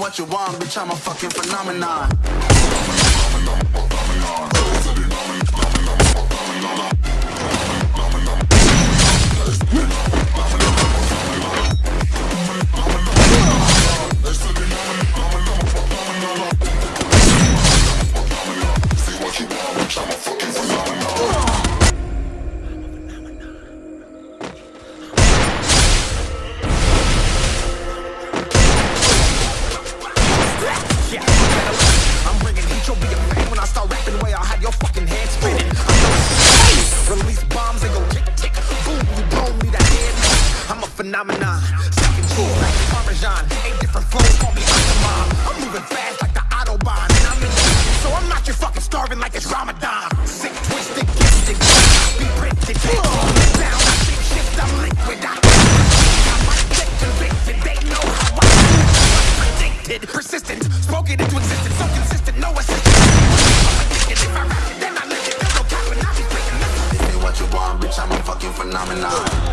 what you want, bitch, I'm a fucking phenomenon. Phenomenon. Stacking cheese like Parmesan. Eight different flows, call me Octomom. I'm moving fast like the Autobahn. And I'm in so I'm not your fucking starving like it's Ramadan. Sick, twisted, gifted. Be printed. Down, shape shift, I'm liquid. I persistent, spoken into existence, so consistent, no assistance. If I rap it, then I live it. There's no cap, and I be speaking. Give me what you want, bitch, I'm a fucking phenomenon.